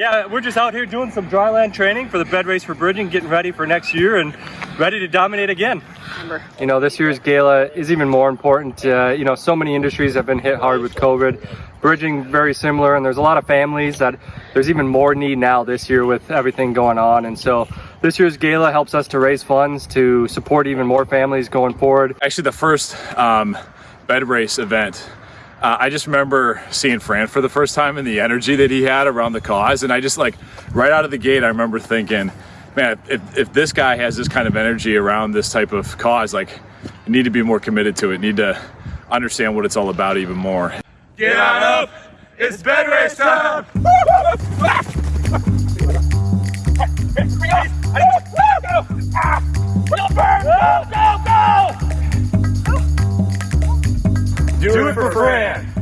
Yeah, we're just out here doing some dryland training for the bed race for bridging, getting ready for next year and ready to dominate again. You know, this year's gala is even more important. Uh, you know, so many industries have been hit hard with COVID. Bridging very similar, and there's a lot of families that there's even more need now this year with everything going on. And so this year's gala helps us to raise funds to support even more families going forward. Actually, the first um, bed race event uh, I just remember seeing Fran for the first time and the energy that he had around the cause. And I just like, right out of the gate, I remember thinking, man, if, if this guy has this kind of energy around this type of cause, like, you need to be more committed to it, need to understand what it's all about even more. Get on up! It's bed race time! do it for Fran.